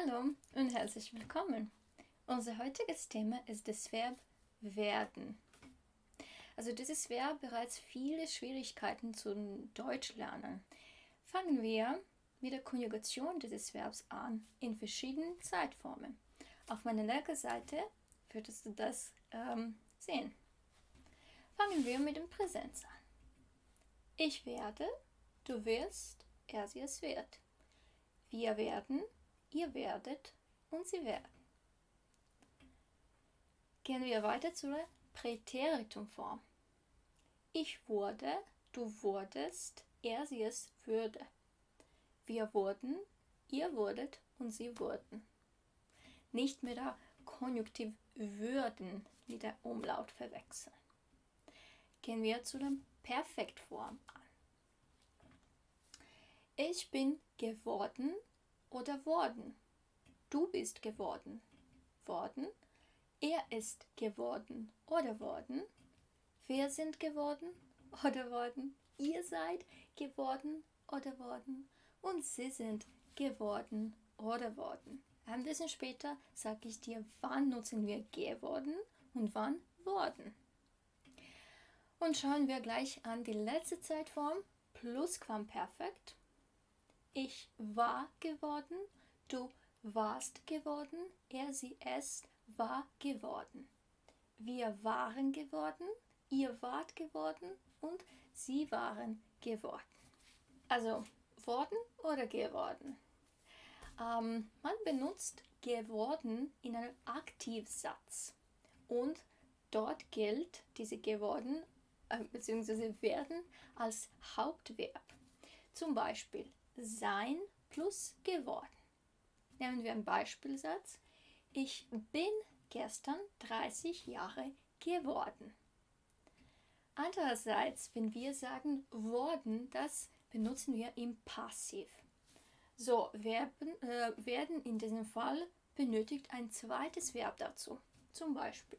Hallo und herzlich willkommen. Unser heutiges Thema ist das Verb werden. Also dieses Verb bereits viele Schwierigkeiten zum Deutsch lernen. Fangen wir mit der Konjugation dieses Verbs an in verschiedenen Zeitformen. Auf meiner linken Seite würdest du das ähm, sehen. Fangen wir mit dem Präsenz an. Ich werde, du wirst, er, sie, es wird. Wir werden, ihr werdet und sie werden. Gehen wir weiter zur Präteritumform. Ich wurde, du wurdest, er, sie, es würde. Wir wurden, ihr wurdet und sie wurden. Nicht mit der Konjunktiv würden mit der Umlaut verwechseln. Gehen wir zu der Perfektform an. Ich bin geworden oder worden. Du bist geworden. Worden. Er ist geworden oder worden. Wir sind geworden oder worden. Ihr seid geworden oder worden. Und sie sind geworden oder worden. Ein bisschen später sage ich dir, wann nutzen wir geworden und wann worden. Und schauen wir gleich an die letzte Zeitform, Plusquamperfekt. Ich war geworden, du warst geworden, er, sie, es war geworden. Wir waren geworden, ihr wart geworden und sie waren geworden. Also worden oder geworden. Ähm, man benutzt geworden in einem Aktivsatz und dort gilt diese geworden äh, bzw. werden als Hauptverb. Zum Beispiel sein plus geworden. Nehmen wir einen Beispielsatz. Ich bin gestern 30 Jahre geworden. Andererseits, wenn wir sagen worden, das benutzen wir im Passiv. So, Verben, äh, werden in diesem Fall benötigt ein zweites Verb dazu. Zum Beispiel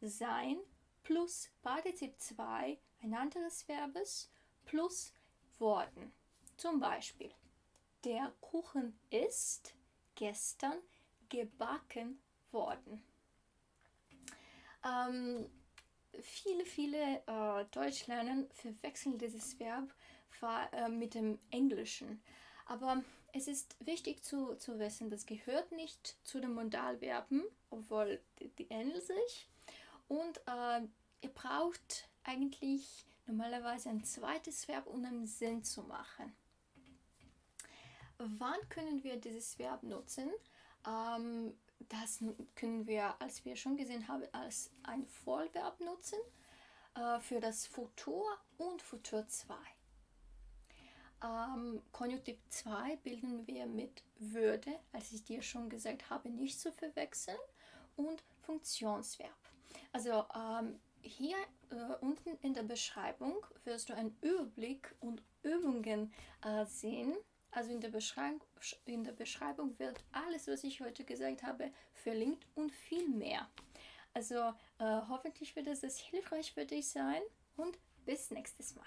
sein plus Partizip 2, ein anderes Verbes, plus worden. Zum Beispiel, der Kuchen ist gestern gebacken worden. Ähm, viele, viele äh, Deutschlernen verwechseln dieses Verb äh, mit dem Englischen. Aber es ist wichtig zu, zu wissen, das gehört nicht zu den Modalverben, obwohl die, die ähneln sich. Und äh, ihr braucht eigentlich normalerweise ein zweites Verb, um einen Sinn zu machen. Wann können wir dieses Verb nutzen? Ähm, das können wir, als wir schon gesehen haben, als ein Vollverb nutzen äh, für das Futur und Futur 2. Ähm, Konjunktiv 2 bilden wir mit würde, als ich dir schon gesagt habe, nicht zu verwechseln, und Funktionsverb. Also ähm, hier äh, unten in der Beschreibung wirst du einen Überblick und Übungen äh, sehen, also in der, in der Beschreibung wird alles, was ich heute gesagt habe, verlinkt und viel mehr. Also äh, hoffentlich wird es hilfreich für dich sein und bis nächstes Mal.